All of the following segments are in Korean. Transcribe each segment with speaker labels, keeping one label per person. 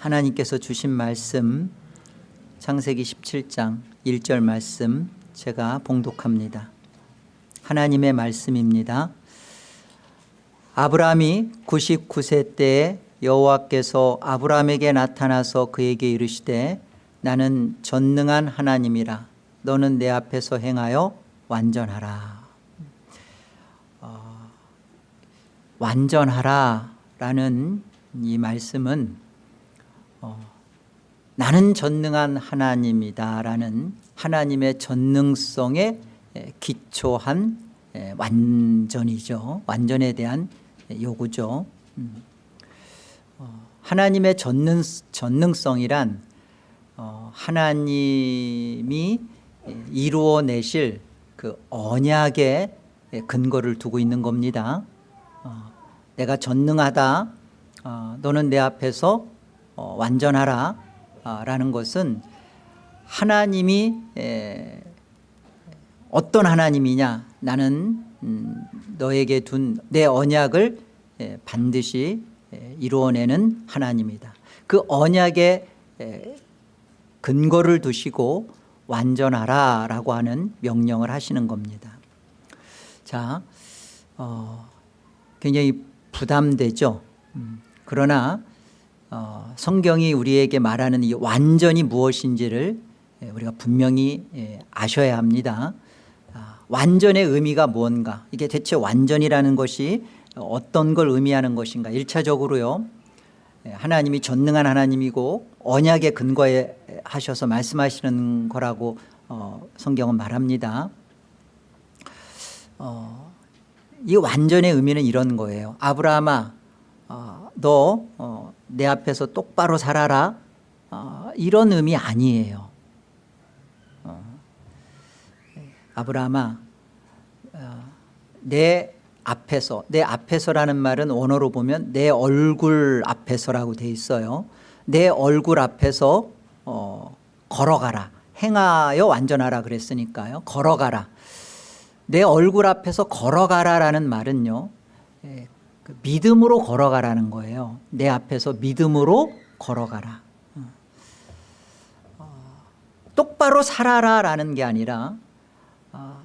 Speaker 1: 하나님께서 주신 말씀 창세기 17장 1절 말씀 제가 봉독합니다. 하나님의 말씀입니다. 아브라함이 99세 때에 여호와께서 아브라함에게 나타나서 그에게 이르시되 나는 전능한 하나님이라. 너는 내 앞에서 행하여 완전하라. 어, 완전하라 라는 이 말씀은 어, 나는 전능한 하나님이다 라는 하나님의 전능성에 기초한 완전이죠. 완전에 대한 요구죠. 음. 어, 하나님의 전능, 전능성이란 어, 하나님이 이루어내실 그 언약의 근거를 두고 있는 겁니다. 어, 내가 전능하다. 너는 내 앞에서 완전하라 라는 것은 하나님이 어떤 하나님이냐 나는 음, 너에게 둔 내 언약을 반드시 이루어내는 하나님이다. 그 언약의 근거를 두시고 완전하라 라고 하는 명령을 하시는 겁니다. 자 어, 굉장히 부담되죠? 음, 그러나 어, 성경이 우리에게 말하는 이 완전이 무엇인지를 우리가 분명히 아셔야 합니다. 아, 완전의 의미가 무언가? 이게 대체 완전이라는 것이 어떤 걸 의미하는 것인가? 1차적으로요 하나님이 전능한 하나님이고 언약에 근거해 하셔서 말씀하시는 거라고 어, 성경은 말합니다. 어, 이 완전의 의미는 이런 거예요. 아브라함아 어, 너 내 어, 앞에서 똑바로 살아라. 어, 이런 의미 아니에요. 어, 아브라함아 내 앞에서 내 앞에서라는 말은 원어로 보면 내 얼굴 앞에서라고 돼 있어요. 내 얼굴 앞에서 어, 걸어가라. 행하여 완전하라 그랬으니까요. 걸어가라. 내 얼굴 앞에서 걸어가라라는 말은요 예, 그 믿음으로 걸어가라는 거예요. 내 앞에서 믿음으로 걸어가라. 어, 똑바로 살아라 라는 게 아니라 어,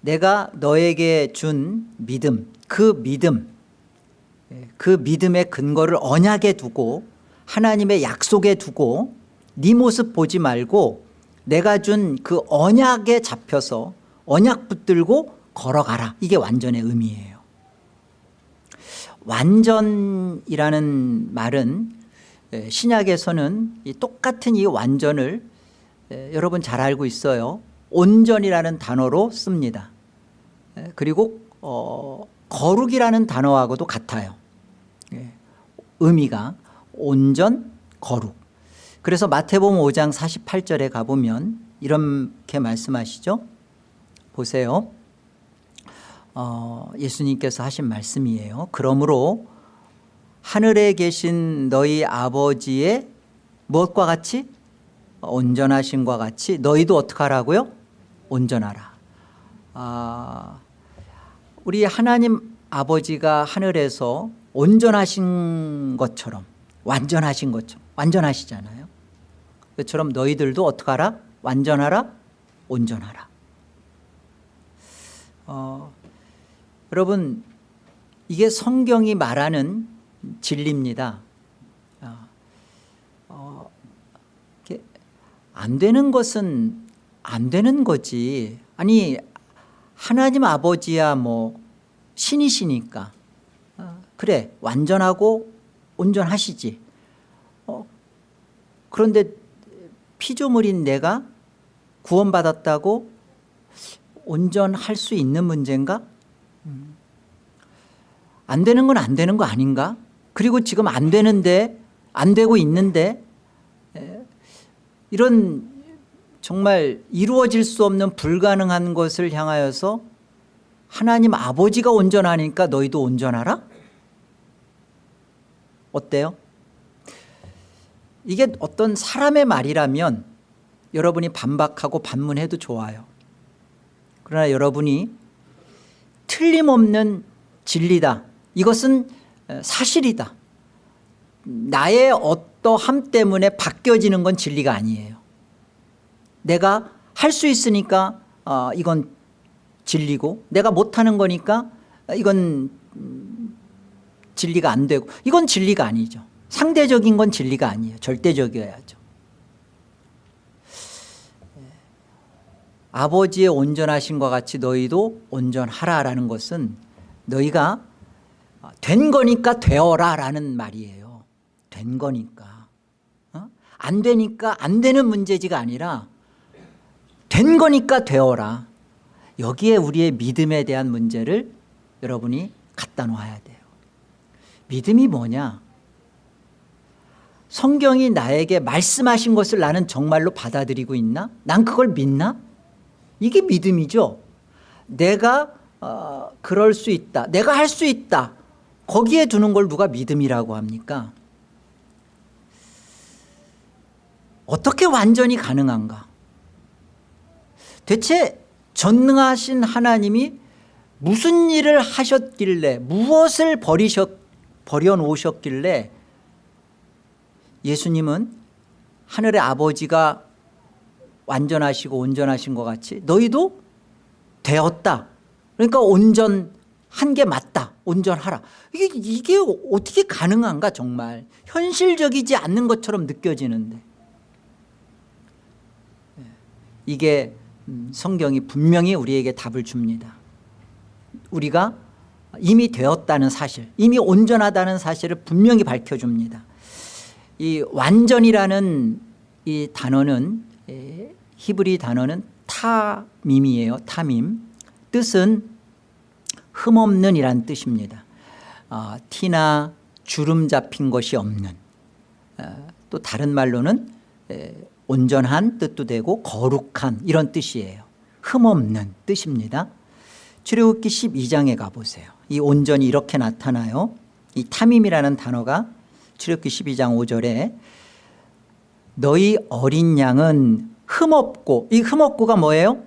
Speaker 1: 내가 너에게 준 믿음 그 믿음 예, 그 믿음의 근거를 언약에 두고 하나님의 약속에 두고 네 모습 보지 말고 내가 준 그 언약에 잡혀서 언약 붙들고 걸어가라. 이게 완전의 의미예요 완전이라는 말은 예, 신약에서는 똑같은 이 완전을 예, 여러분 잘 알고 있어요. 온전이라는 단어로 씁니다. 예, 그리고 어, 거룩이라는 단어하고도 같아요. 예, 의미가 온전 거룩. 그래서 마태복음 5장 48절에 가보면 이렇게 말씀하시죠? 보세요 어, 예수님께서 하신 말씀이에요. 그러므로 하늘에 계신 너희 아버지의 무엇과 같이? 온전하신과 같이 너희도 어떻게 하라고요? 온전하라. 아, 우리 하나님 아버지가 하늘에서 온전하신 것처럼 완전하신 것처럼 완전하시잖아요. 그처럼 너희들도 어떻게 하라? 완전하라? 온전하라. 어, 여러분 이게 성경이 말하는 진리입니다. 어, 어, 안 되는 것은 안 되는 거지. 아니 하나님 아버지야 뭐 신이시니까. 어, 그래 완전하고 온전하시지. 어, 그런데 피조물인 내가 구원받았다고 온전할 수 있는 문제인가? 음. 안 되는 건 안 되는 거 아닌가? 그리고 지금 안 되는데 안 되고 있는데 이런 정말 이루어질 수 없는 불가능한 것을 향하여서 하나님 아버지가 온전하니까 너희도 온전하라? 어때요? 이게 어떤 사람의 말이라면 여러분이 반박하고 반문해도 좋아요 그러나 여러분이 틀림없는 진리다 이것은 사실이다. 나의 어떠함 때문에 바뀌어지는 건 진리가 아니에요. 내가 할 수 있으니까 어, 이건 진리고 내가 못하는 거니까 이건 음, 진리가 안 되고 이건 진리가 아니죠. 상대적인 건 진리가 아니에요. 절대적이어야죠. 아버지의 온전하신과 같이 너희도 온전하라라는 것은 너희가 된 거니까 되어라 라는 말이에요. 된 거니까. 어? 안 되니까 안 되는 문제지가 아니라 된 거니까 되어라. 여기에 우리의 믿음에 대한 문제를 여러분이 갖다 놓아야 돼요. 믿음이 뭐냐? 성경이 나에게 말씀하신 것을 나는 정말로 받아들이고 있나? 난 그걸 믿나? 이게 믿음이죠. 내가 어, 그럴 수 있다. 내가 할 수 있다 거기에 두는 걸 누가 믿음이라고 합니까? 어떻게 완전히 가능한가? 대체 전능하신 하나님이 무슨 일을 하셨길래 무엇을 버리셨, 버려놓으셨길래 예수님은 하늘의 아버지가 완전하시고 온전하신 것 같이 너희도 되었다. 그러니까 온전 한 게 맞다. 온전하라. 이게, 이게 어떻게 가능한가 정말? 현실적이지 않는 것처럼 느껴지는데. 이게 음, 성경이 분명히 우리에게 답을 줍니다. 우리가 이미 되었다는 사실 이미 온전하다는 사실을 분명히 밝혀줍니다. 이 완전이라는 이 단어는 에, 히브리 단어는 타밈이에요. 타밈. 뜻은 흠없는 이란 뜻입니다. 어, 티나 주름 잡힌 것이 없는. 어, 또 다른 말로는 에, 온전한 뜻도 되고 거룩한 이런 뜻이에요. 흠없는 뜻입니다. 출애굽기 12장에 가보세요. 이 온전이 이렇게 나타나요. 이 탐임이라는 단어가 출애굽기 12장 5절에 너희 어린 양은 흠없고 이 흠없고가 뭐예요?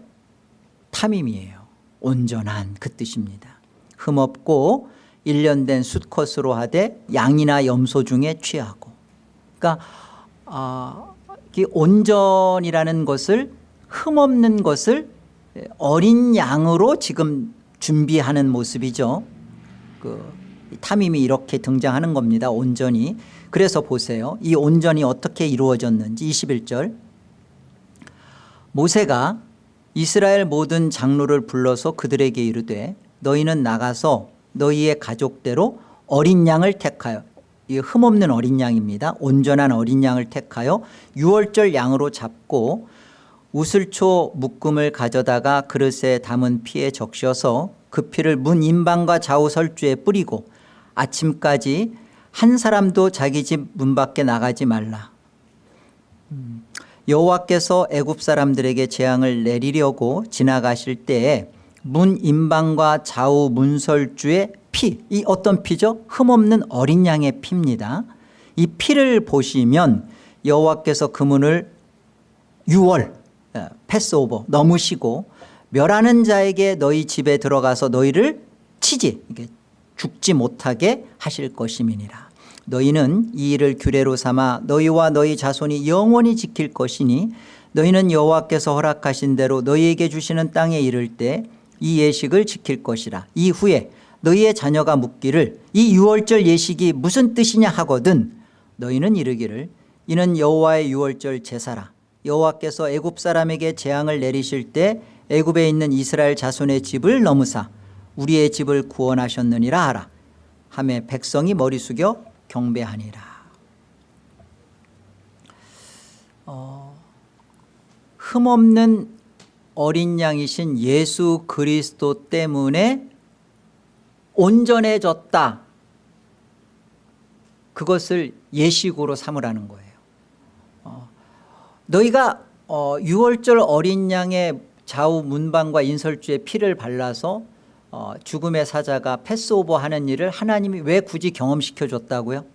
Speaker 1: 탐임이에요. 온전한 그 뜻입니다 흠없고 1년 된 수컷으로 하되 양이나 염소 중에 취하고. 그러니까 어, 이 온전이라는 것을 흠없는 것을 어린 양으로 지금 준비하는 모습이죠. 그 탐임이 이렇게 등장하는 겁니다 온전히. 그래서 보세요. 이 온전이 어떻게 이루어졌는지 21절. 모세가 이스라엘 모든 장로를 불러서 그들에게 이르되 너희는 나가서 너희의 가족대로 어린 양을 택하여 이 흠없는 어린 양입니다. 온전한 어린 양을 택하여 유월절 양으로 잡고 우슬초 묶음을 가져다가 그릇에 담은 피에 적셔서 그 피를 문 인방과 좌우 설주에 뿌리고 아침까지 한 사람도 자기 집 문 밖에 나가지 말라. 음, 여호와께서 애굽 사람들에게 재앙을 내리려고 지나가실 때에 문 인방과 좌우 문설주의 피, 이 어떤 피죠? 흠없는 어린 양의 피입니다. 이 피를 보시면 여호와께서 그 문을 6월 패스오버 넘으시고 멸하는 자에게 너희 집에 들어가서 너희를 치지 죽지 못하게 하실 것임이니라 너희는 이 일을 규례로 삼아 너희와 너희 자손이 영원히 지킬 것이니 너희는 여호와께서 허락하신 대로 너희에게 주시는 땅에 이를 때 이 예식을 지킬 것이라. 이후에 너희의 자녀가 묻기를 이 유월절 예식이 무슨 뜻이냐 하거든 너희는 이르기를 이는 여호와의 유월절 제사라. 여호와께서 애굽 사람에게 재앙을 내리실 때 애굽에 있는 이스라엘 자손의 집을 넘으사 우리의 집을 구원하셨느니라 하라. 하매 백성이 머리 숙여 경배하니라. 어, 흠없는 어린 양이신 예수 그리스도 때문에 온전해졌다. 그것을 예식으로 삼으라는 거예요. 어, 너희가 어, 6월절 어린 양의 좌우 문방과 인설주에 피를 발라서 어, 죽음의 사자가 패스오버 하는 일을 하나님이 왜 굳이 경험시켜 줬다고요?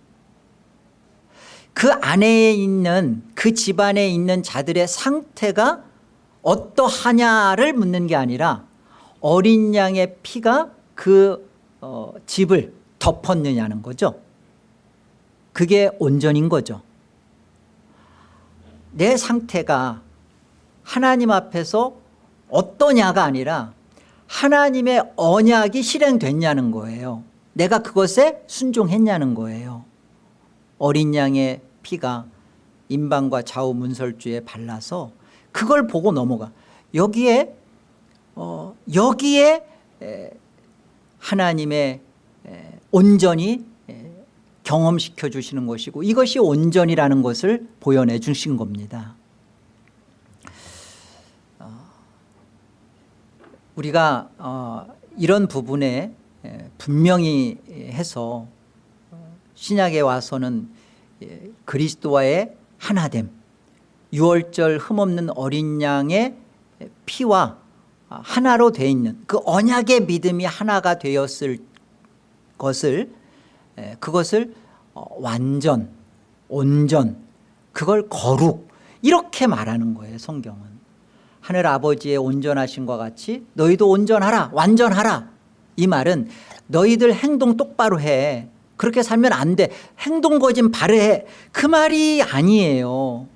Speaker 1: 그 안에 있는 그 집안에 있는 자들의 상태가 어떠하냐를 묻는 게 아니라 어린 양의 피가 그 어, 집을 덮었느냐는 거죠. 그게 온전인 거죠. 내 상태가 하나님 앞에서 어떠냐가 아니라 하나님의 언약이 실행됐냐는 거예요. 내가 그것에 순종했냐는 거예요. 어린 양의 피가 인방과 좌우 문설주에 발라서 그걸 보고 넘어가. 여기에 어, 여기에 에, 하나님의 에, 온전히 에, 경험시켜 주시는 것이고 이것이 온전이라는 것을 보여내 주신 겁니다. 어, 우리가 어, 이런 부분에 에, 분명히 해서 어, 신약에 와서는 예, 그리스도와의 하나됨 유월절 흠없는 어린 양의 피와 하나로 되어 있는 그 언약의 믿음이 하나가 되었을 것을 에, 그것을 어, 완전 온전 그걸 거룩 이렇게 말하는 거예요 성경은. 하늘 아버지의 온전하신과 같이 너희도 온전하라 완전하라. 이 말은 너희들 행동 똑바로 해. 그렇게 살면 안돼. 행동 거진 바르해. 그 말이 아니에요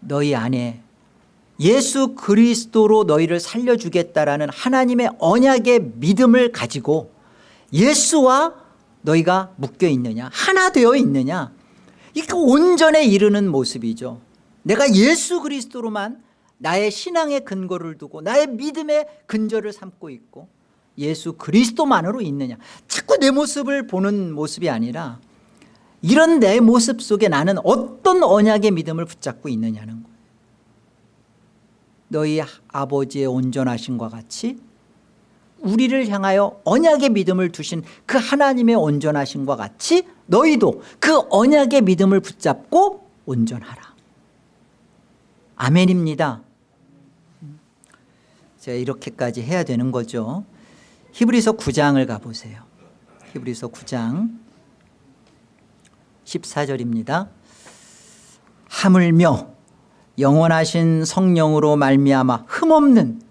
Speaker 1: 너희 안에 예수 그리스도로 너희를 살려주겠다라는 하나님의 언약의 믿음을 가지고 예수와 너희가 묶여 있느냐 하나 되어 있느냐 이게 온전에 이르는 모습이죠. 내가 예수 그리스도로만 나의 신앙의 근거를 두고 나의 믿음의 근저를 삼고 있고 예수 그리스도만으로 있느냐. 자꾸 내 모습을 보는 모습이 아니라 이런 내 모습 속에 나는 어떤 언약의 믿음을 붙잡고 있느냐는 거예요. 너희 아버지의 온전하신과 같이 우리를 향하여 언약의 믿음을 두신 그 하나님의 온전하신과 같이 너희도 그 언약의 믿음을 붙잡고 온전하라. 아멘입니다. 제가 이렇게까지 해야 되는 거죠. 히브리서 9장을 가보세요. 히브리서 9장 14절입니다. 하물며 영원하신 성령으로 말미암아 흠없는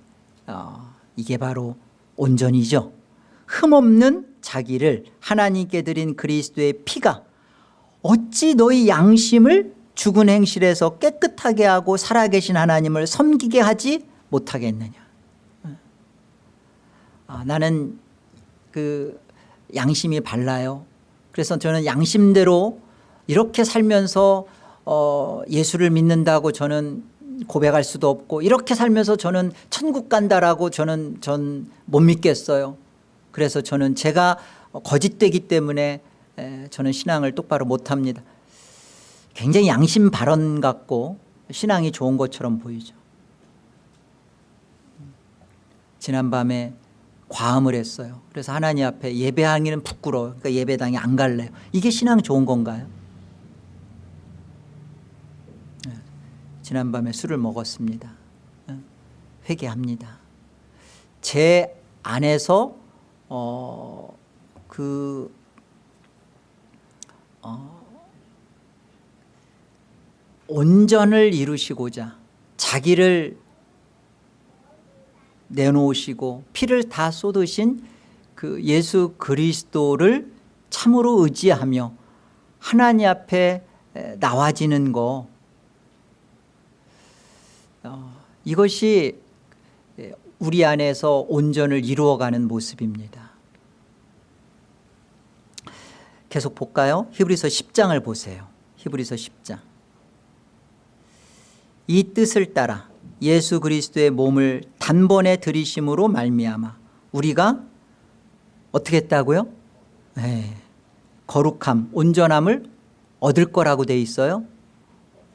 Speaker 1: 어, 이게 바로 온전이죠. 흠없는 자기를 하나님께 드린 그리스도의 피가 어찌 너희 양심을 죽은 행실에서 깨끗하게 하고 살아계신 하나님을 섬기게 하지 못하겠느냐? 아, 나는 그 양심이 발라요. 그래서 저는 양심대로 이렇게 살면서 어, 예수를 믿는다고 저는 고백할 수도 없고 이렇게 살면서 저는 천국 간다라고 저는 전 못 믿겠어요. 그래서 저는 제가 거짓되기 때문에 에, 저는 신앙을 똑바로 못합니다. 굉장히 양심 발언 같고 신앙이 좋은 것처럼 보이죠. 지난밤에 과음을 했어요. 그래서 하나님 앞에 예배하기는 부끄러워요. 그러니까 예배당에 안 갈래요. 이게 신앙 좋은 건가요? 지난밤에 술을 먹었습니다. 회개합니다. 제 안에서 어, 그 어, 온전을 이루시고자 자기를 내놓으시고 피를 다 쏟으신 그 예수 그리스도를 참으로 의지하며 하나님 앞에 나와지는 거 어, 이것이 우리 안에서 온전을 이루어가는 모습입니다 계속 볼까요? 히브리서 10장을 보세요 히브리서 10장 이 뜻을 따라 예수 그리스도의 몸을 단번에 들이심으로 말미암아 우리가 어떻게 했다고요? 네. 거룩함, 온전함을 얻을 거라고 돼 있어요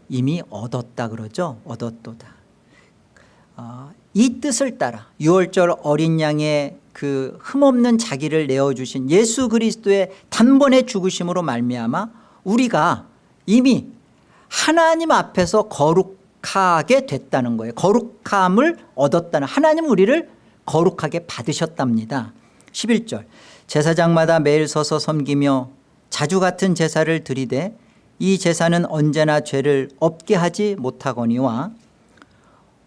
Speaker 1: 이미 얻었다 그러죠 얻었도다 어, 이 뜻을 따라 6월절 어린 양의 그 흠없는 자기를 내어주신 예수 그리스도의 단번에 죽으심으로 말미암아 우리가 이미 하나님 앞에서 거룩하게 됐다는 거예요. 거룩함을 얻었다는 하나님 우리를 거룩하게 받으셨답니다. 11절. 제사장마다 매일 서서 섬기며 자주 같은 제사를 드리되 이 제사는 언제나 죄를 없게 하지 못하거니와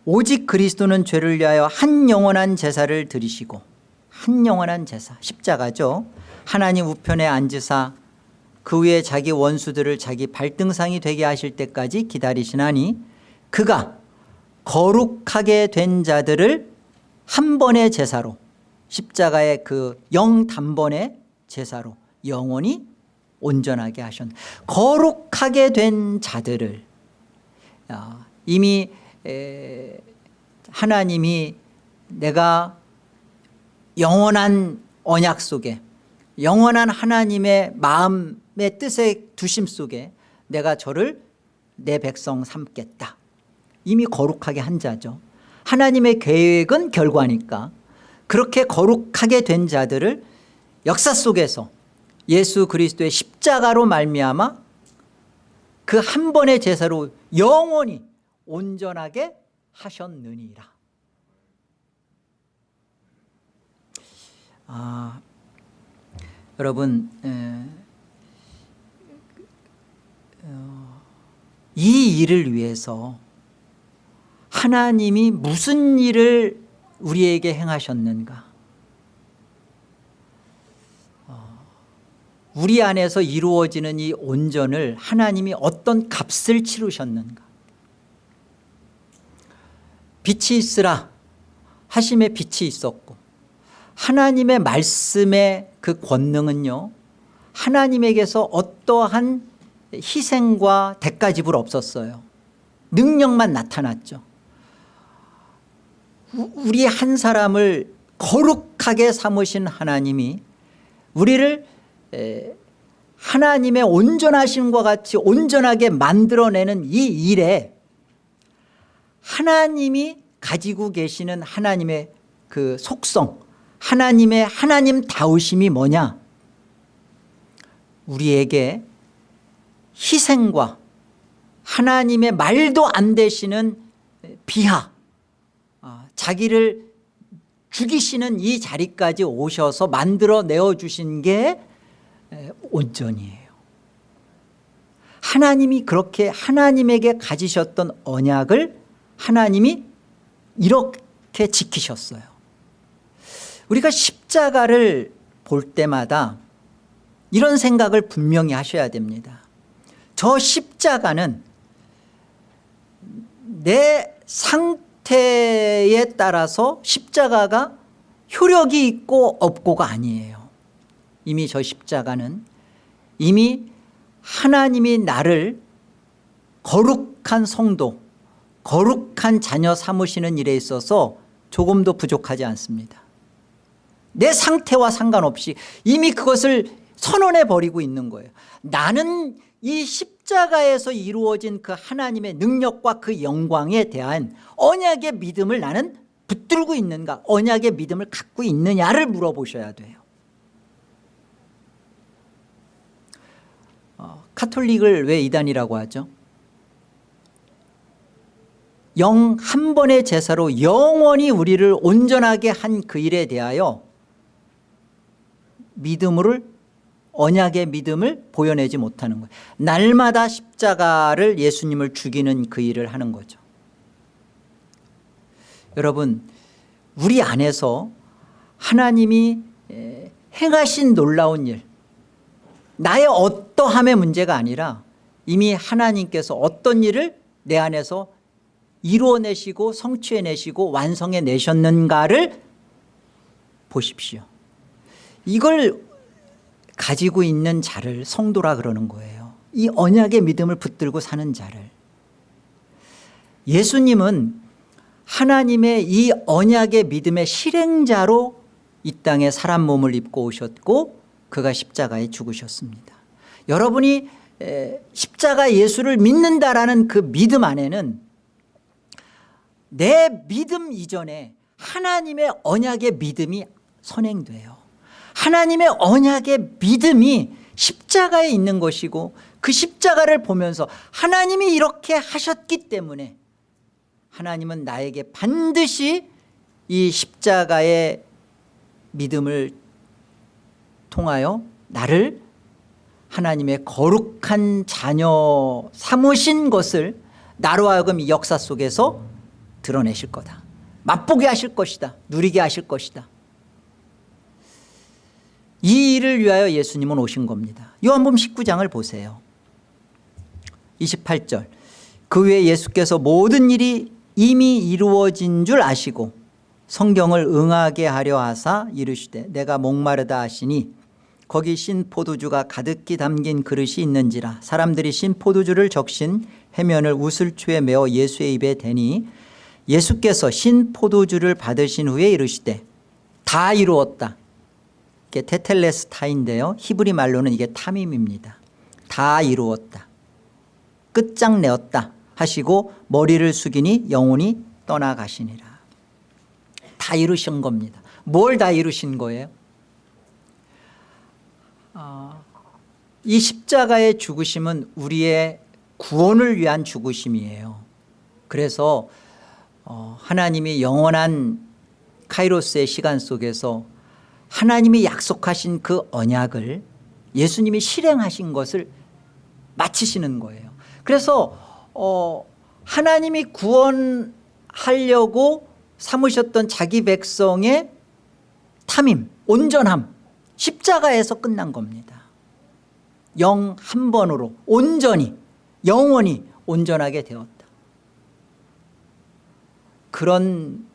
Speaker 1: 오직 그리스도는 죄를 위하여 한 영원한 제사를 드리시고 한 영원한 제사 십자가죠. 하나님 우편에 앉으사 그 후에 자기 원수들을 자기 발등상이 되게 하실 때까지 기다리시나니 그가 거룩하게 된 자들을 한 번의 제사로 십자가의 그 영 단번의 제사로 영원히 온전하게 하셨 거룩하게 된 자들을. 야, 이미 에, 하나님이 내가 영원한 언약 속에 영원한 하나님의 마음의 뜻의 두심 속에 내가 저를 내 백성 삼겠다. 이미 거룩하게 한 자죠. 하나님의 계획은 결과니까 그렇게 거룩하게 된 자들을 역사 속에서 예수 그리스도의 십자가로 말미암아 그 한 번의 제사로 영원히 온전하게 하셨느니라. 아, 여러분 에, 어, 이 일을 위해서 하나님이 무슨 일을 우리에게 행하셨는가? 어, 우리 안에서 이루어지는 이 온전을 하나님이 어떤 값을 치르셨는가 빛이 있으라. 하심의 빛이 있었고 하나님의 말씀의 그 권능은요 하나님에게서 어떠한 희생과 대가 지불 없었어요. 능력만 나타났죠. 우리 한 사람을 거룩하게 삼으신 하나님이 우리를 하나님의 온전하심과 같이 온전하게 만들어내는 이 일에 하나님이 가지고 계시는 하나님의 그 속성 하나님의 하나님 다우심이 뭐냐? 우리에게 희생과 하나님의 말도 안 되시는 비하 아, 자기를 죽이시는 이 자리까지 오셔서 만들어 내어 주신 게 온전이에요. 하나님이 그렇게 하나님에게 가지셨던 언약을 하나님이 이렇게 지키셨어요. 우리가 십자가를 볼 때마다 이런 생각을 분명히 하셔야 됩니다. 저 십자가는 내 상태에 따라서 십자가가 효력이 있고 없고가 아니에요. 이미 저 십자가는 이미 하나님이 나를 거룩한 성도 거룩한 자녀 삼으시는 일에 있어서 조금도 부족하지 않습니다. 내 상태와 상관없이 이미 그것을 선언해 버리고 있는 거예요. 나는 이 십자가에서 이루어진 그 하나님의 능력과 그 영광에 대한 언약의 믿음을 나는 붙들고 있는가 언약의 믿음을 갖고 있느냐를 물어보셔야 돼요. 어, 카톨릭을 왜 이단이라고 하죠 영 한 번의 제사로 영원히 우리를 온전하게 한 그 일에 대하여 믿음을 언약의 믿음을 보여내지 못하는 거예요. 날마다 십자가를 예수님을 죽이는 그 일을 하는 거죠. 여러분 우리 안에서 하나님이 행하신 놀라운 일 나의 어떠함의 문제가 아니라 이미 하나님께서 어떤 일을 내 안에서 이루어내시고 성취해내시고 완성해내셨는가를 보십시오. 이걸 가지고 있는 자를 성도라 그러는 거예요. 이 언약의 믿음을 붙들고 사는 자를. 예수님은 하나님의 이 언약의 믿음의 실행자로 이 땅에 사람 몸을 입고 오셨고 그가 십자가에 죽으셨습니다. 여러분이 십자가 예수를 믿는다라는 그 믿음 안에는 내 믿음 이전에 하나님의 언약의 믿음이 선행돼요. 하나님의 언약의 믿음이 십자가에 있는 것이고 그 십자가를 보면서 하나님이 이렇게 하셨기 때문에 하나님은 나에게 반드시 이 십자가의 믿음을 통하여 나를 하나님의 거룩한 자녀 삼으신 것을 나로 하여금 이 역사 속에서 드러내실 거다. 맛보게 하실 것이다. 누리게 하실 것이다. 이 일을 위하여 예수님은 오신 겁니다. 요한복음 19장을 보세요. 28절. 그 후에 예수께서 모든 일이 이미 이루어진 줄 아시고 성경을 응하게 하려 하사 이르시되 내가 목마르다 하시니 거기 신 포도주가 가득히 담긴 그릇이 있는지라 사람들이 신 포도주를 적신 해면을 우슬초에 메어 예수의 입에 대니 예수께서 신 포도주를 받으신 후에 이르시되 다 이루었다. 이게 테텔레스타인데요. 히브리 말로는 이게 탐임입니다. 다 이루었다. 끝장내었다 하시고 머리를 숙이니 영혼이 떠나가시니라. 다 이루신 겁니다. 뭘 다 이루신 거예요? 어, 이 십자가의 죽으심은 우리의 구원을 위한 죽으심이에요. 그래서 어, 하나님이 영원한 카이로스의 시간 속에서 하나님이 약속하신 그 언약을 예수님이 실행하신 것을 마치시는 거예요. 그래서 어, 하나님이 구원하려고 삼으셨던 자기 백성의 탐임 온전함 십자가에서 끝난 겁니다. 영 한 번으로 온전히 영원히 온전하게 되었다 그런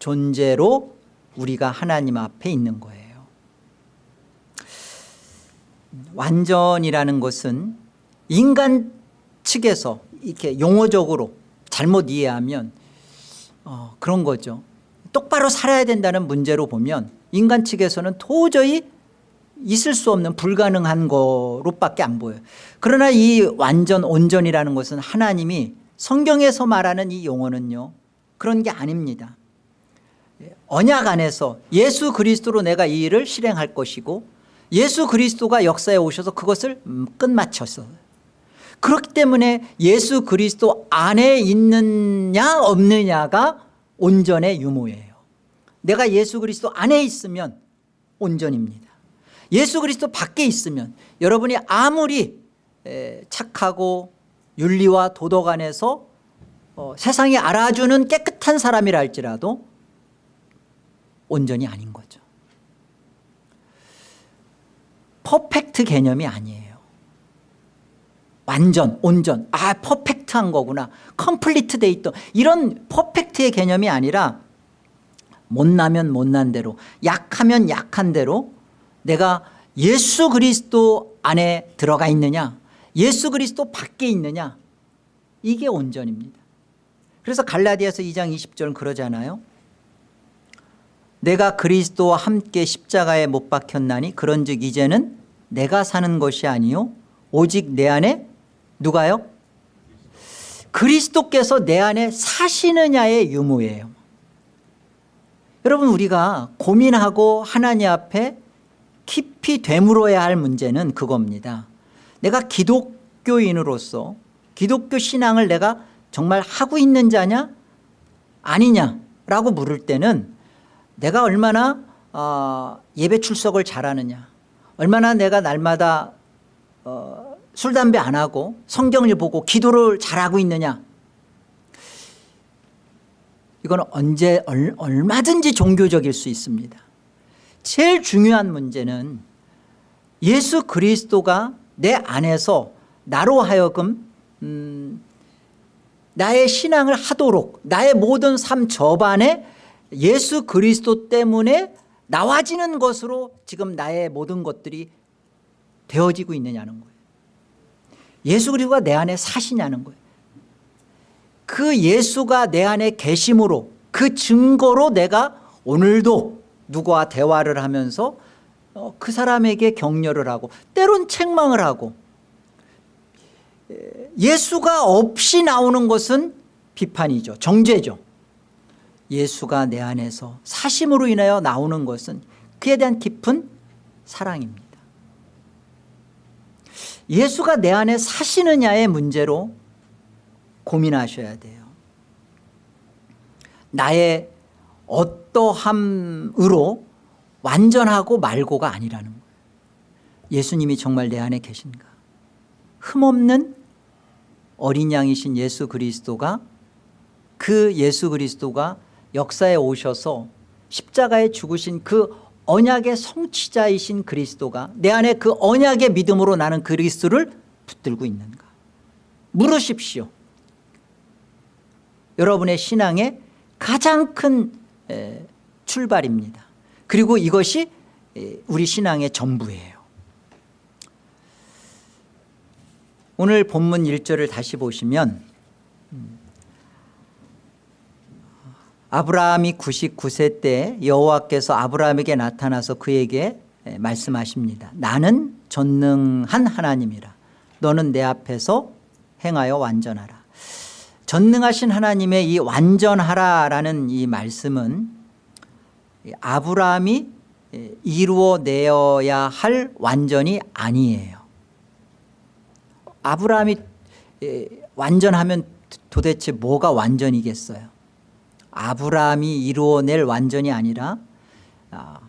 Speaker 1: 존재로 우리가 하나님 앞에 있는 거예요. 완전이라는 것은 인간 측에서 이렇게 용어적으로 잘못 이해하면 어, 그런 거죠. 똑바로 살아야 된다는 문제로 보면 인간 측에서는 도저히 있을 수 없는 불가능한 거로밖에 안 보여요. 그러나 이 완전 온전이라는 것은 하나님이 성경에서 말하는 이 용어는요 그런 게 아닙니다. 언약 안에서 예수 그리스도로 내가 이 일을 실행할 것이고 예수 그리스도가 역사에 오셔서 그것을 음, 끝마쳤어요 그렇기 때문에 예수 그리스도 안에 있느냐 없느냐가 온전의 유무예요. 내가 예수 그리스도 안에 있으면 온전입니다. 예수 그리스도 밖에 있으면 여러분이 아무리 착하고 윤리와 도덕 안에서 어, 세상이 알아주는 깨끗한 사람이라 할지라도 온전히 아닌 거죠. perfect 개념이 아니에요. 완전 온전. 아 perfect한 거구나. complete 돼 있던 이런 perfect의 개념이 아니라 못나면 못난 대로 약하면 약한 대로 내가 예수 그리스도 안에 들어가 있느냐 예수 그리스도 밖에 있느냐 이게 온전입니다 그래서 갈라디아서 2장 20절은 그러잖아요. 내가 그리스도와 함께 십자가에 못 박혔나니 그런즉 이제는 내가 사는 것이 아니요 오직 내 안에 누가요? 그리스도께서 내 안에 사시느냐의 유무예요. 여러분 우리가 고민하고 하나님 앞에 깊이 되물어야 할 문제는 그겁니다. 내가 기독교인으로서 기독교 신앙을 내가 정말 하고 있는 자냐? 아니냐라고 물을 때는 내가 얼마나 어, 예배 출석을 잘하느냐? 얼마나 내가 날마다 어, 술 담배 안 하고 성경을 보고 기도를 잘하고 있느냐? 이건 언제 얼마든지 종교적일 수 있습니다. 제일 중요한 문제는 예수 그리스도가 내 안에서 나로 하여금 음, 나의 신앙을 하도록 나의 모든 삶 저반에 예수 그리스도 때문에 나와지는 것으로 지금 나의 모든 것들이 되어지고 있느냐는 거예요. 예수 그리스도가 내 안에 사시냐는 거예요. 그 예수가 내 안에 계심으로 그 증거로 내가 오늘도 누구와 대화를 하면서 어, 그 사람에게 격려를 하고 때론 책망을 하고 예수가 없이 나오는 것은 비판이죠. 정죄죠. 예수가 내 안에서 사심으로 인하여 나오는 것은 그에 대한 깊은 사랑입니다. 예수가 내 안에 사시느냐의 문제로 고민하셔야 돼요. 나의 어떠함으로 완전하고 말고가 아니라는 거예요. 예수님이 정말 내 안에 계신가? 흠없는 어린 양이신 예수 그리스도가 그 예수 그리스도가 역사에 오셔서 십자가에 죽으신 그 언약의 성취자이신 그리스도가 내 안에 그 언약의 믿음으로 나는 그리스도를 붙들고 있는가? 물으십시오. 여러분의 신앙의 가장 큰 에, 출발입니다. 그리고 이것이 에, 우리 신앙의 전부예요 오늘 본문 1절을 다시 보시면 음, 아브라함이 99세 때 여호와께서 아브라함에게 나타나서 그에게 말씀하십니다. 나는 전능한 하나님이라. 너는 내 앞에서 행하여 완전하라. 전능하신 하나님의 이 완전하라라는 이 말씀은 아브라함이 이루어내어야 할 완전이 아니에요 아브라함이 완전하면 도대체 뭐가 완전이겠어요? 아브라함이 이루어낼 완전이 아니라 아,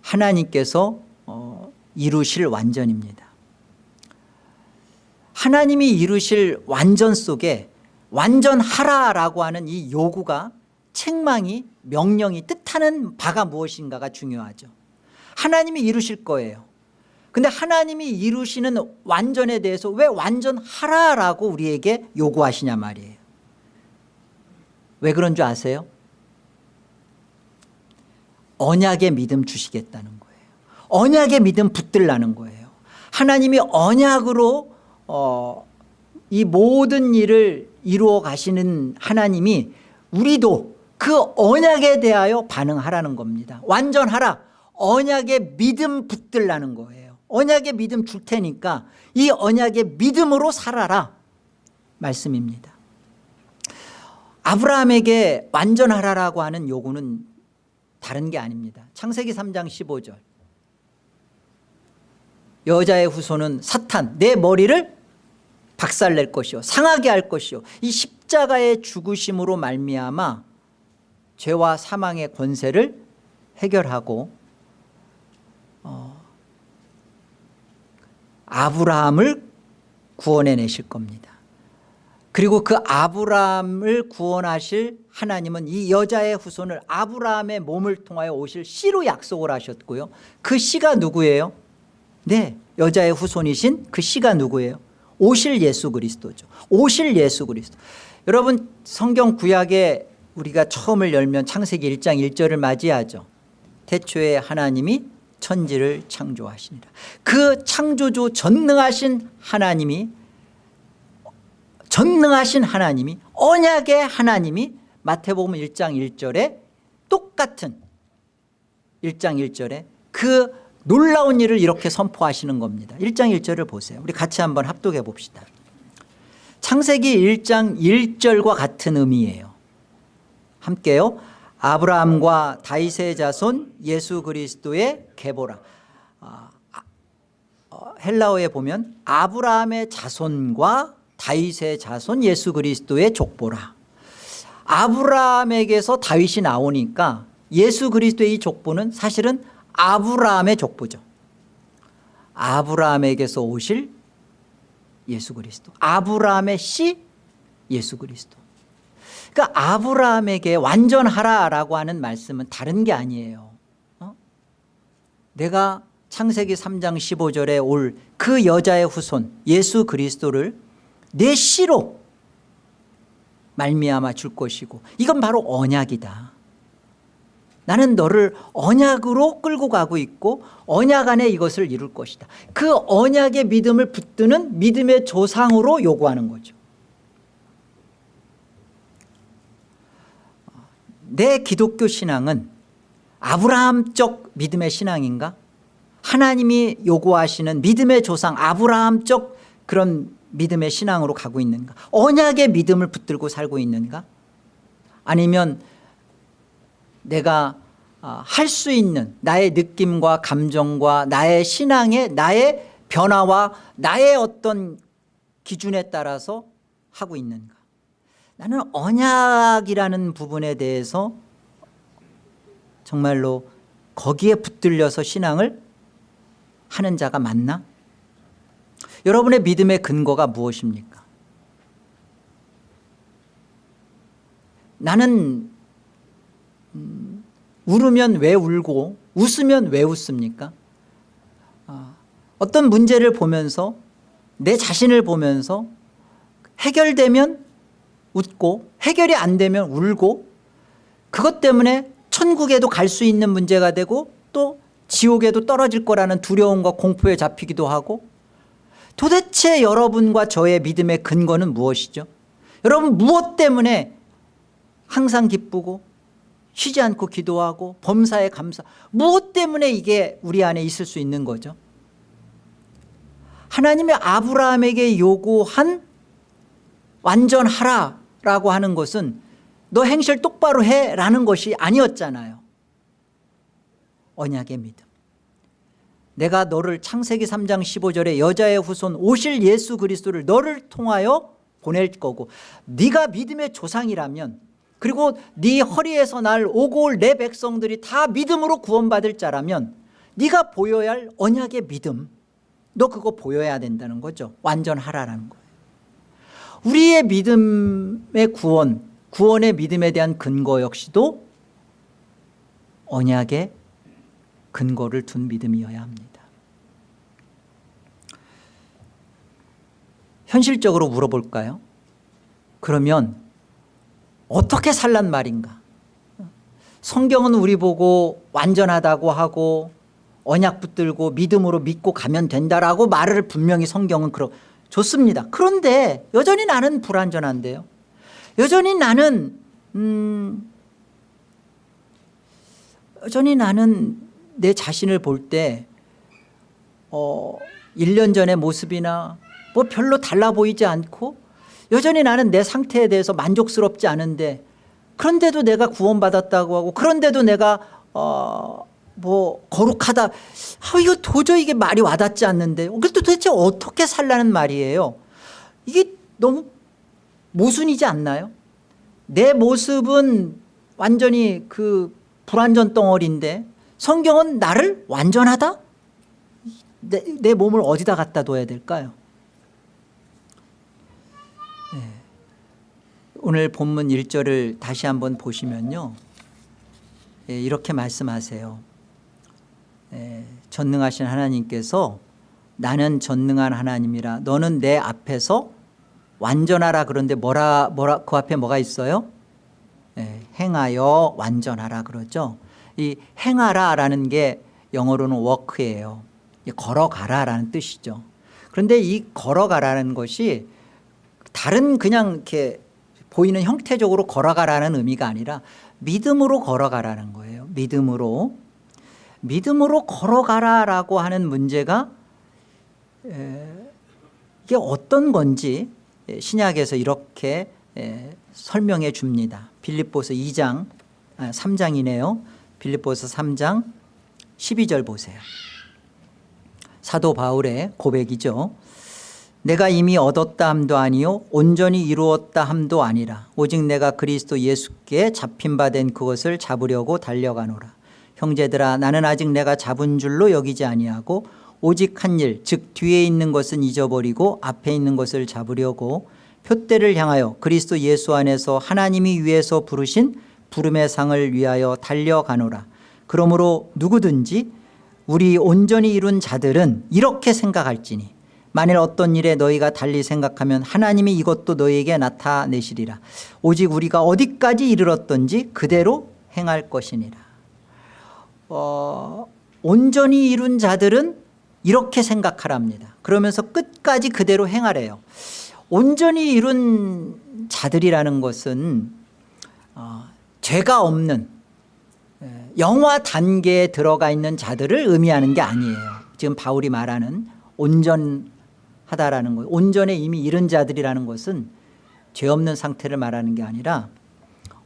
Speaker 1: 하나님께서 어, 이루실 완전입니다. 하나님이 이루실 완전 속에 완전하라라고 하는 이 요구가 책망이 명령이 뜻하는 바가 무엇인가가 중요하죠. 하나님이 이루실 거예요 근데 하나님이 이루시는 완전에 대해서 왜 완전하라라고 우리에게 요구하시냐 말이에요. 왜 그런 줄 아세요? 언약의 믿음 주시겠다는 거예요. 언약의 믿음 붙들라는 거예요. 하나님이 언약으로 어, 이 모든 일을 이루어 가시는 하나님이 우리도 그 언약에 대하여 반응하라는 겁니다. 완전하라. 언약의 믿음 붙들라는 거예요 언약의 믿음 줄 테니까 이 언약의 믿음으로 살아라. 말씀입니다. 아브라함에게 완전하라라고 하는 요구는 다른 게 아닙니다. 창세기 3장 15절. 여자의 후손은 사탄 내 머리를 박살낼 것이요 상하게 할 것이요 이 십자가의 죽으심으로 말미암아 죄와 사망의 권세를 해결하고 아브라함을 구원해내실 겁니다. 그리고 그 아브라함을 구원하실 하나님은 이 여자의 후손을 아브라함의 몸을 통하여 오실 씨로 약속을 하셨고요. 그 씨가 누구예요? 네 여자의 후손이신 그 씨가 누구예요? 오실 예수 그리스도죠. 오실 예수 그리스도. 여러분 성경 구약에 우리가 처음을 열면 창세기 1장 1절을 맞이하죠. 태초에 하나님이 천지를 창조하시니라 그 창조주 전능하신 하나님이 전능하신 하나님이 언약의 하나님이 마태복음 1장 1절에 똑같은 1장 1절에 그 놀라운 일을 이렇게 선포하시는 겁니다. 1장 1절을 보세요. 우리 같이 한번 합독해 봅시다. 창세기 1장 1절과 같은 의미예요. 함께요 아브라함과 다윗의 자손 예수 그리스도의 계보라. 아, 어, 헬라어에 보면 아브라함의 자손과 다윗의 자손 예수 그리스도의 족보라. 아브라함에게서 다윗이 나오니까 예수 그리스도의 이 족보는 사실은 아브라함의 족보죠. 아브라함에게서 오실 예수 그리스도 아브라함의 씨 예수 그리스도 그러니까 아브라함에게 완전하라라고 하는 말씀은 다른 게 아니에요. 어? 내가 창세기 3장 15절에 올 그 여자의 후손 예수 그리스도를 내 씨로 말미암아 줄 것이고 이건 바로 언약이다. 나는 너를 언약으로 끌고 가고 있고 언약 안에 이것을 이룰 것이다. 그 언약의 믿음을 붙드는 믿음의 조상으로 요구하는 거죠 내 기독교 신앙은 아브라함적 믿음의 신앙인가? 하나님이 요구하시는 믿음의 조상 아브라함적 그런 믿음의 신앙으로 가고 있는가? 언약의 믿음을 붙들고 살고 있는가? 아니면 내가 아, 할수 있는 나의 느낌과 감정과 나의 신앙의 나의 변화와 나의 어떤 기준에 따라서 하고 있는가 나는 언약이라는 부분에 대해서 정말로 거기에 붙들려서 신앙을 하는 자가 맞나 여러분의 믿음의 근거가 무엇입니까 나는 음, 울으면 왜 울고 웃으면 왜 웃습니까? 아, 어떤 문제를 보면서 내 자신을 보면서 해결되면 웃고 해결이 안 되면 울고 그것 때문에 천국에도 갈 수 있는 문제가 되고 또 지옥에도 떨어질 거라는 두려움과 공포에 잡히기도 하고 도대체 여러분과 저의 믿음의 근거는 무엇이죠? 여러분 무엇 때문에 항상 기쁘고 쉬지 않고 기도하고 범사에 감사 무엇 때문에 이게 우리 안에 있을 수 있는 거죠? 하나님이 아브라함에게 요구한 완전하라 라고 하는 것은 너 행실 똑바로 해라는 것이 아니었잖아요. 언약의 믿음. 내가 너를 창세기 3장 15절에 여자의 후손 오실 예수 그리스도를 너를 통하여 보낼 거고 네가 믿음의 조상이라면 그리고 네 허리에서 날 오고 올 내 백성들이 다 믿음으로 구원받을 자라면 네가 보여야 할 언약의 믿음 너 그거 보여야 된다는 거죠 완전하라는 거예요 우리의 믿음의 구원 구원의 믿음에 대한 근거 역시도 언약의 근거를 둔 믿음이어야 합니다 현실적으로 물어볼까요? 그러면 어떻게 살란 말인가? 성경은 우리 보고 완전하다고 하고 언약 붙들고 믿음으로 믿고 가면 된다라고 말을 분명히 성경은 그러 좋습니다. 그런데 여전히 나는 불완전한데요. 여전히 나는 음 여전히 나는 내 자신을 볼때 어 1년 전의 모습이나 뭐 별로 달라 보이지 않고 여전히 나는 내 상태에 대해서 만족스럽지 않은데 그런데도 내가 구원받았다고 하고 그런데도 내가 어 뭐 거룩하다. 아 이거 도저히 이게 말이 와닿지 않는데. 그래도 도대체 어떻게 살라는 말이에요? 이게 너무 모순이지 않나요? 내 모습은 완전히 그 불완전 덩어리인데 성경은 나를 완전하다? 내, 내 몸을 어디다 갖다 둬야 될까요? 오늘 본문 1절을 다시 한번 보시면요. 예, 이렇게 말씀하세요. 예, 전능하신 하나님께서 나는 전능한 하나님이라 너는 내 앞에서 완전하라 그런데 뭐라 뭐라 그 앞에 뭐가 있어요? 예, 행하여 완전하라 그러죠. 이 행하라라는 게 영어로는 워크예요. 걸어가라라는 뜻이죠. 그런데 이 걸어가라는 것이 다른 그냥 이렇게 보이는 형태적으로 걸어가라는 의미가 아니라 믿음으로 걸어가라는 거예요. 믿음으로. 믿음으로 걸어가라라고 하는 문제가 이게 어떤 건지 신약에서 이렇게 설명해 줍니다. 빌립보서 2장, 3장이네요. 아, 빌립보서 3장 12절 보세요. 사도 바울의 고백이죠. 내가 이미 얻었다 함도 아니요 온전히 이루었다 함도 아니라 오직 내가 그리스도 예수께 잡힌 바 된 그것을 잡으려고 달려가노라 형제들아 나는 아직 내가 잡은 줄로 여기지 아니하고 오직 한 일 즉 뒤에 있는 것은 잊어버리고 앞에 있는 것을 잡으려고 표대를 향하여 그리스도 예수 안에서 하나님이 위에서 부르신 부름의 상을 위하여 달려가노라. 그러므로 누구든지 우리 온전히 이룬 자들은 이렇게 생각할지니 만일 어떤 일에 너희가 달리 생각하면 하나님이 이것도 너희에게 나타내시리라. 오직 우리가 어디까지 이르렀던지 그대로 행할 것이니라 어, 온전히 이룬 자들은 이렇게 생각하랍니다. 그러면서 끝까지 그대로 행하래요. 온전히 이룬 자들이라는 것은 어, 죄가 없는 영화 단계에 들어가 있는 자들을 의미하는 게 아니에요. 지금 바울이 말하는 온전 하다라는 것 온전에 이미 이른 자들이라는 것은 죄 없는 상태를 말하는 게 아니라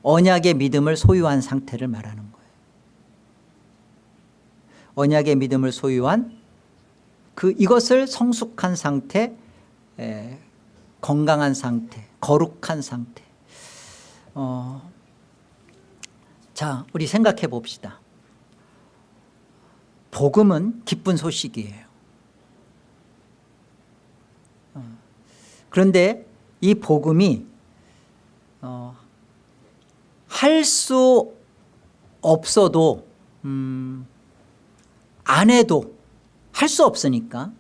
Speaker 1: 언약의 믿음을 소유한 상태를 말하는 거예요 언약의 믿음을 소유한 그 이것을 성숙한 상태 에, 건강한 상태 거룩한 상태. 어, 자 우리 생각해 봅시다. 복음은 기쁜 소식이에요. 그런데 이 복음이 어, 할 수 없어도 음, 안 해도 할 수 없으니까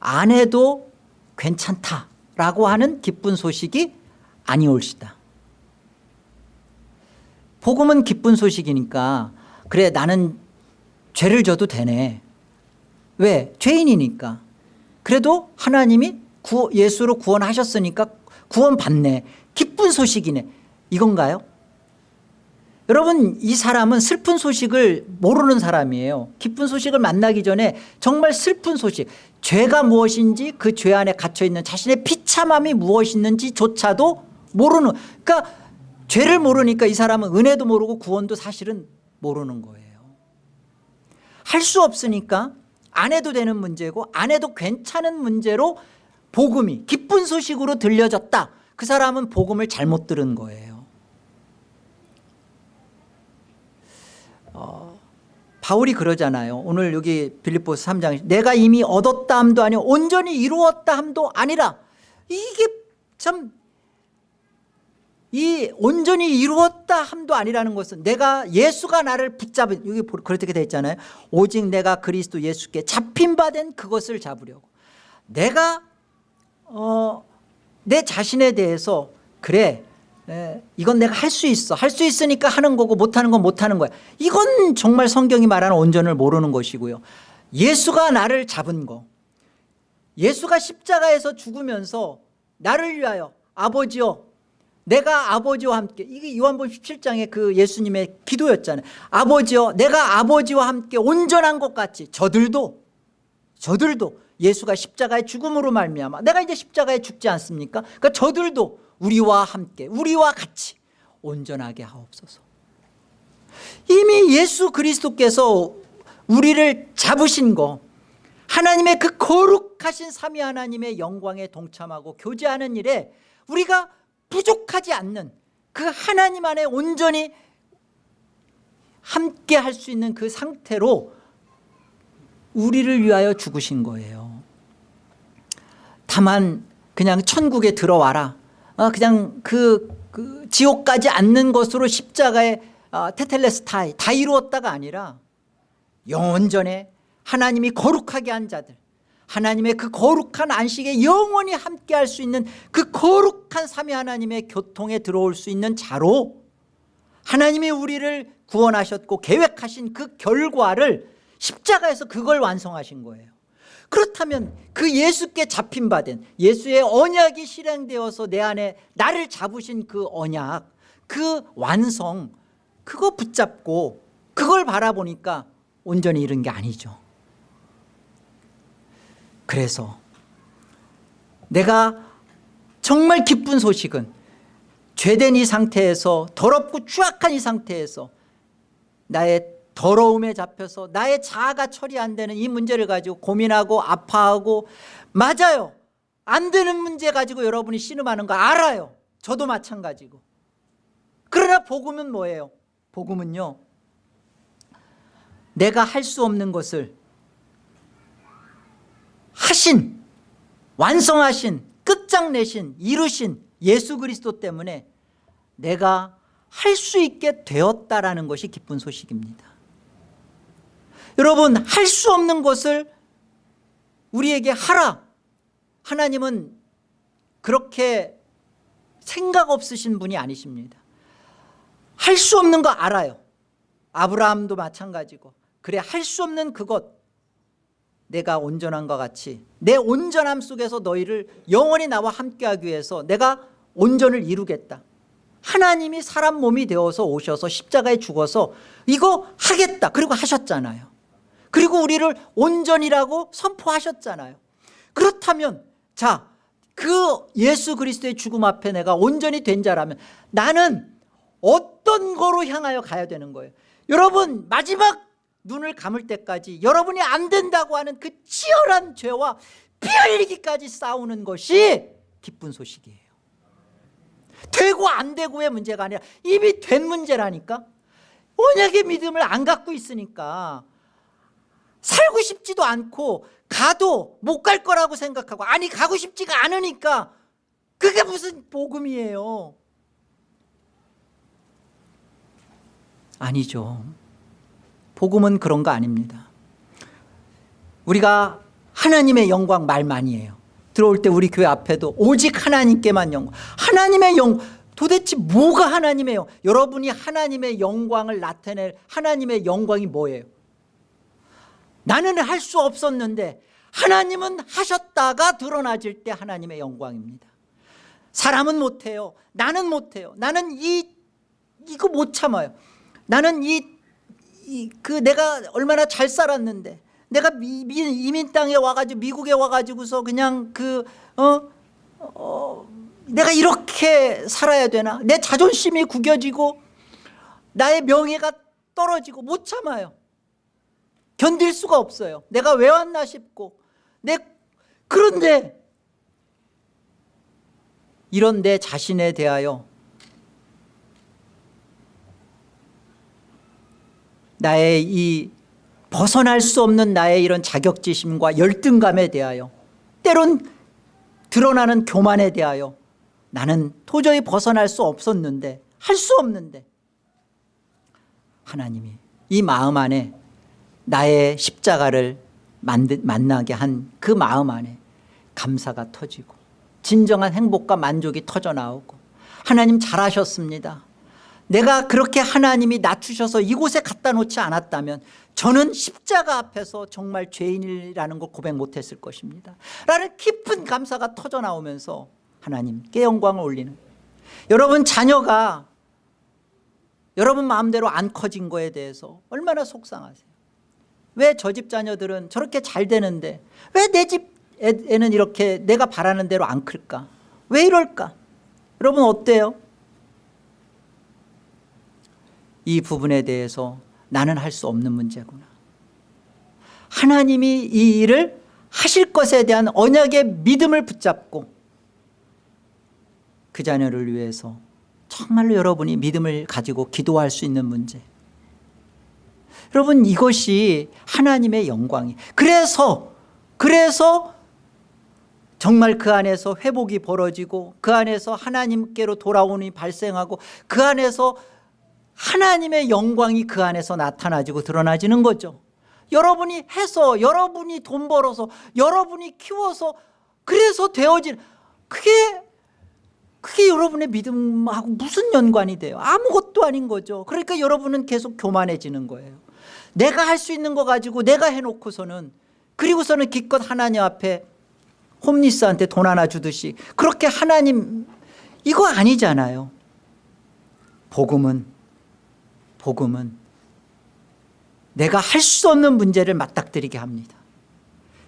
Speaker 1: 안 해도 괜찮다라고 하는 기쁜 소식이 아니올시다. 복음은 기쁜 소식이니까 그래 나는 죄를 져도 되네. 왜? 죄인이니까. 그래도 하나님이 구, 예수로 구원하셨으니까 구원 받네. 기쁜 소식이네. 이건가요? 여러분 이 사람은 슬픈 소식을 모르는 사람이에요. 기쁜 소식을 만나기 전에 정말 슬픈 소식 죄가 무엇인지 그 죄 안에 갇혀있는 자신의 비참함이 무엇인지 조차도 모르는 그러니까 죄를 모르니까 이 사람은 은혜도 모르고 구원도 사실은 모르는 거예요. 할 수 없으니까 안 해도 되는 문제고 안 해도 괜찮은 문제로 복음이 기쁜 소식으로 들려졌다. 그 사람은 복음을 잘못 들은 거예요. 어, 바울이 그러잖아요. 오늘 여기 빌립보스 3장 내가 이미 얻었다 함도 아니요 온전히 이루었다 함도 아니라 이게 참 이 온전히 이루었다 함도 아니라는 것은 내가 예수가 나를 붙잡은 여기 그렇게 되어 있잖아요. 오직 내가 그리스도 예수께 잡힌 바 된 그것을 잡으려고 내가 어, 내 자신에 대해서 그래 에, 이건 내가 할 수 있어. 할 수 있으니까 하는 거고 못하는 건 못하는 거야. 이건 정말 성경이 말하는 온전을 모르는 것이고요. 예수가 나를 잡은 거. 예수가 십자가에서 죽으면서 나를 위하여 아버지여 내가 아버지와 함께 이게 요한복음 17장의 그 예수님의 기도였잖아요. 아버지여 내가 아버지와 함께 온전한 것 같이 저들도 저들도 예수가 십자가의 죽음으로 말미암아 내가 이제 십자가에 죽지 않습니까? 그러니까 저들도 우리와 함께 우리와 같이 온전하게 하옵소서. 이미 예수 그리스도께서 우리를 잡으신 거 하나님의 그 거룩하신 삼위 하나님의 영광에 동참하고 교제하는 일에 우리가 부족하지 않는 그 하나님 안에 온전히 함께 할 수 있는 그 상태로 우리를 위하여 죽으신 거예요. 다만 그냥 천국에 들어와라. 어, 그냥 그, 그 지옥 가지 않는 것으로 십자가의 어, 테텔레스타이 다 이루었다가 아니라 영원전에 하나님이 거룩하게 한 자들 하나님의 그 거룩한 안식에 영원히 함께 할 수 있는 그 거룩한 삼위 하나님의 교통에 들어올 수 있는 자로 하나님이 우리를 구원하셨고 계획하신 그 결과를 십자가에서 그걸 완성하신 거예요 그렇다면 그 예수께 잡힌 바 된 예수의 언약이 실행되어서 내 안에 나를 잡으신 그 언약 그 완성 그거 붙잡고 그걸 바라보니까 온전히 이른 게 아니죠. 그래서 내가 정말 기쁜 소식은 죄된 이 상태에서 더럽고 추악한 이 상태에서 나의 더러움에 잡혀서 나의 자아가 처리 안 되는 이 문제를 가지고 고민하고 아파하고 맞아요. 안 되는 문제 가지고 여러분이 신음하는 거 알아요. 저도 마찬가지고. 그러나 복음은 뭐예요? 복음은요. 내가 할 수 없는 것을 하신 완성하신 끝장내신 이루신 예수 그리스도 때문에 내가 할 수 있게 되었다라는 것이 기쁜 소식입니다 여러분 할 수 없는 것을 우리에게 하라. 하나님은 그렇게 생각 없으신 분이 아니십니다. 할 수 없는 거 알아요. 아브라함도 마찬가지고. 그래 할 수 없는 그것 내가 온전한과 같이 내 온전함 속에서 너희를 영원히 나와 함께하기 위해서 내가 온전을 이루겠다. 하나님이 사람 몸이 되어서 오셔서 십자가에 죽어서 이거 하겠다. 그리고 하셨잖아요 그리고 우리를 온전이라고 선포하셨잖아요. 그렇다면 자 그 예수 그리스도의 죽음 앞에 내가 온전히 된 자라면 나는 어떤 거로 향하여 가야 되는 거예요? 여러분 마지막 눈을 감을 때까지 여러분이 안 된다고 하는 그 치열한 죄와 피 흘리기까지 싸우는 것이 기쁜 소식이에요. 되고 안 되고의 문제가 아니라 이미 된 문제라니까? 언약의 믿음을 안 갖고 있으니까 살고 싶지도 않고 가도 못 갈 거라고 생각하고 아니 가고 싶지가 않으니까 그게 무슨 복음이에요? 아니죠. 복음은 그런 거 아닙니다. 우리가 하나님의 영광 말 많이 해요. 들어올 때 우리 교회 앞에도 오직 하나님께만 영광. 하나님의 영 도대체 뭐가 하나님의 영 여러분이 하나님의 영광을 나타낼 하나님의 영광이 뭐예요 나는 할 수 없었는데 하나님은 하셨다가 드러나질 때 하나님의 영광입니다. 사람은 못해요. 나는 못해요. 나는 이 이거 못 참아요. 나는 이, 이그 내가 얼마나 잘 살았는데 내가 미, 미, 이민 땅에 와가지고 미국에 와가지고서 그냥 그 어, 어, 내가 이렇게 살아야 되나? 내 자존심이 구겨지고 나의 명예가 떨어지고 못 참아요 견딜 수가 없어요. 내가 왜 왔나 싶고. 내 그런데 이런 내 자신에 대하여 나의 이 벗어날 수 없는 나의 이런 자격지심과 열등감에 대하여 때론 드러나는 교만에 대하여 나는 도저히 벗어날 수 없었는데 할 수 없는데 하나님이 이 마음 안에 나의 십자가를 만나게 한 그 마음 안에 감사가 터지고 진정한 행복과 만족이 터져 나오고 하나님 잘하셨습니다. 내가 그렇게 하나님이 낮추셔서 이곳에 갖다 놓지 않았다면 저는 십자가 앞에서 정말 죄인이라는 걸 고백 못했을 것입니다. 라는 깊은 감사가 터져 나오면서 하나님께 영광을 올리는 여러분 자녀가 여러분 마음대로 안 커진 거에 대해서 얼마나 속상하세요 왜 저 집 자녀들은 저렇게 잘 되는데 왜 내 집 애는 이렇게 내가 바라는 대로 안 클까? 왜 이럴까? 여러분 어때요? 이 부분에 대해서 나는 할 수 없는 문제구나. 하나님이 이 일을 하실 것에 대한 언약의 믿음을 붙잡고 그 자녀를 위해서 정말로 여러분이 믿음을 가지고 기도할 수 있는 문제 여러분 이것이 하나님의 영광이. 그래서 그래서 정말 그 안에서 회복이 벌어지고 그 안에서 하나님께로 돌아오니 발생하고 그 안에서 하나님의 영광이 그 안에서 나타나지고 드러나지는 거죠. 여러분이 해서 여러분이 돈 벌어서 여러분이 키워서 그래서 되어진 그게 그게 여러분의 믿음하고 무슨 연관이 돼요? 아무것도 아닌 거죠. 그러니까 여러분은 계속 교만해지는 거예요 내가 할 수 있는 거 가지고 내가 해놓고서는 그리고서는 기껏 하나님 앞에 홈리스한테 돈 하나 주듯이 그렇게 하나님 이거 아니잖아요 복음은 복음은 내가 할 수 없는 문제를 맞닥뜨리게 합니다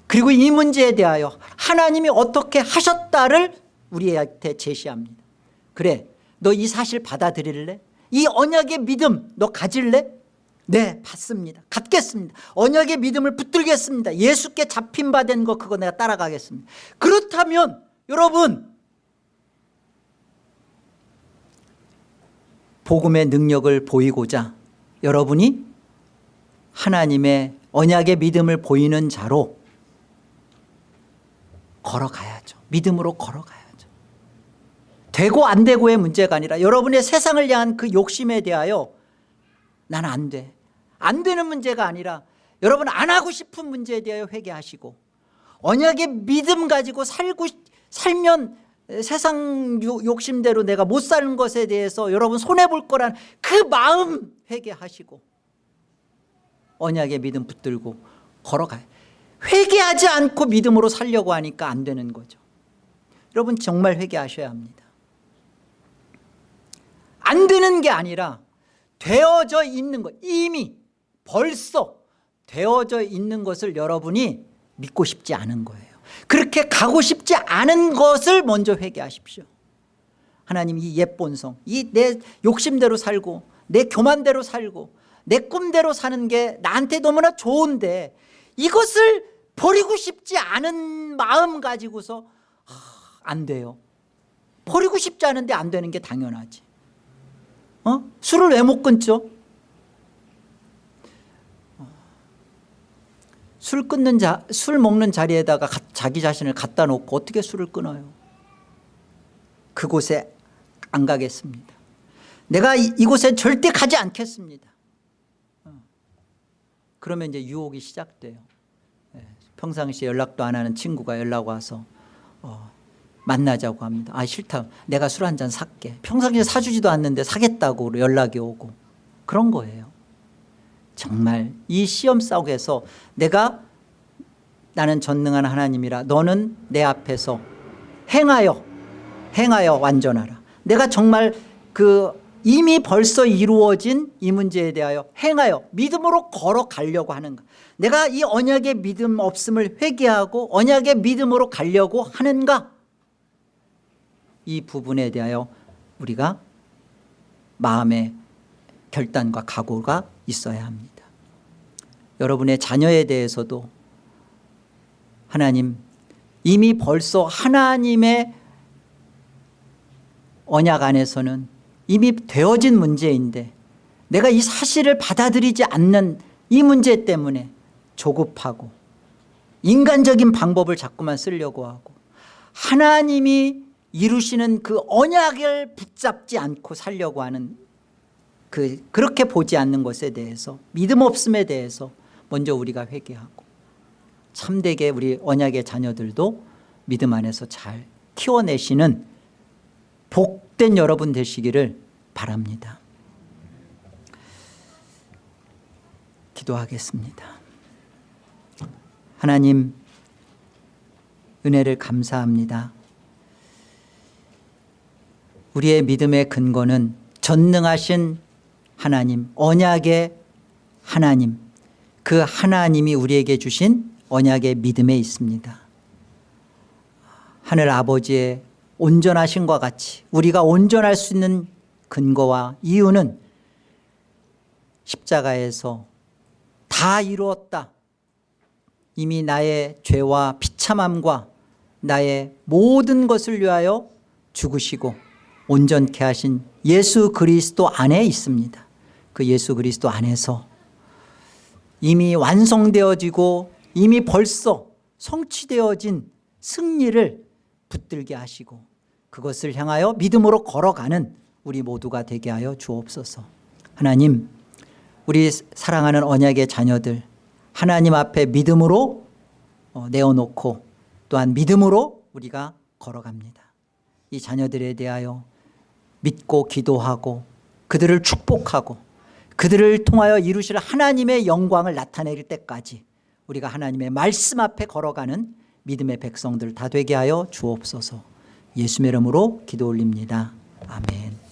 Speaker 1: 그리고 이 문제에 대하여 하나님이 어떻게 하셨다를 우리한테 제시합니다 그래 너 이 사실 받아들일래? 이 언약의 믿음 너 가질래? 네 받습니다. 갖겠습니다. 언약의 믿음을 붙들겠습니다. 예수께 잡힌 바 된 거 그거 내가 따라가겠습니다. 그렇다면 여러분 복음의 능력을 보이고자 여러분이 하나님의 언약의 믿음을 보이는 자로 걸어가야죠. 믿음으로 걸어가야죠. 되고 안 되고의 문제가 아니라 여러분의 세상을 향한 그 욕심에 대하여 나는 안돼 안 되는 문제가 아니라 여러분 안 하고 싶은 문제에 대하여 회개하시고 언약의 믿음 가지고 살고 살면 세상 욕심대로 내가 못 사는 것에 대해서 여러분 손해볼 거란 그 마음 회개하시고 언약의 믿음 붙들고 걸어가요. 회개하지 않고 믿음으로 살려고 하니까 안 되는 거죠. 여러분 정말 회개하셔야 합니다. 안 되는 게 아니라 되어져 있는 것 이미 벌써 되어져 있는 것을 여러분이 믿고 싶지 않은 거예요 그렇게 가고 싶지 않은 것을 먼저 회개하십시오 하나님 이 옛본성 이 내 욕심대로 살고 내 교만대로 살고 내 꿈대로 사는 게 나한테 너무나 좋은데 이것을 버리고 싶지 않은 마음 가지고서 하, 안 돼요 버리고 싶지 않은데 안 되는 게 당연하지 어? 술을 왜 못 끊죠? 술 끊는 자, 술 먹는 자리에다가 가, 자기 자신을 갖다 놓고 어떻게 술을 끊어요? 그곳에 안 가겠습니다. 내가 이, 이곳에 절대 가지 않겠습니다. 어. 그러면 이제 유혹이 시작돼요. 예, 평상시에 연락도 안 하는 친구가 연락 와서 어, 만나자고 합니다. 아 싫다. 내가 술 한 잔 살게. 평상시에 사주지도 않는데 사겠다고 연락이 오고 그런 거예요. 정말 이 시험 속에서 내가 나는 전능한 하나님이라 너는 내 앞에서 행하여 행하여 완전하라. 내가 정말 그 이미 벌써 이루어진 이 문제에 대하여 행하여 믿음으로 걸어가려고 하는 가. 내가 이 언약의 믿음 없음을 회개하고 언약의 믿음으로 가려고 하는가. 이 부분에 대하여 우리가 마음의 결단과 각오가 있어야 합니다. 여러분의 자녀에 대해서도 하나님 이미 벌써 하나님의 언약 안에서는 이미 되어진 문제인데 내가 이 사실을 받아들이지 않는 이 문제 때문에 조급하고 인간적인 방법을 자꾸만 쓰려고 하고 하나님이 이루시는 그 언약을 붙잡지 않고 살려고 하는 그 그렇게 보지 않는 것에 대해서 믿음 없음에 대해서 먼저 우리가 회개하고 참되게 우리 언약의 자녀들도 믿음 안에서 잘 키워내시는 복된 여러분 되시기를 바랍니다. 기도하겠습니다. 하나님 은혜를 감사합니다. 우리의 믿음의 근거는 전능하신 하나님 언약의 하나님 그 하나님이 우리에게 주신 언약의 믿음에 있습니다. 하늘 아버지의 온전하신과 같이 우리가 온전할 수 있는 근거와 이유는 십자가에서 다 이루었다. 이미 나의 죄와 비참함과 나의 모든 것을 위하여 죽으시고 온전케 하신 예수 그리스도 안에 있습니다 그 예수 그리스도 안에서 이미 완성되어지고 이미 벌써 성취되어진 승리를 붙들게 하시고 그것을 향하여 믿음으로 걸어가는 우리 모두가 되게 하여 주옵소서. 하나님 우리 사랑하는 언약의 자녀들 하나님 앞에 믿음으로 어, 내어놓고 또한 믿음으로 우리가 걸어갑니다. 이 자녀들에 대하여 믿고 기도하고 그들을 축복하고 그들을 통하여 이루실 하나님의 영광을 나타낼 때까지 우리가 하나님의 말씀 앞에 걸어가는 믿음의 백성들 다 되게 하여 주옵소서. 예수의 이름으로 기도 올립니다. 아멘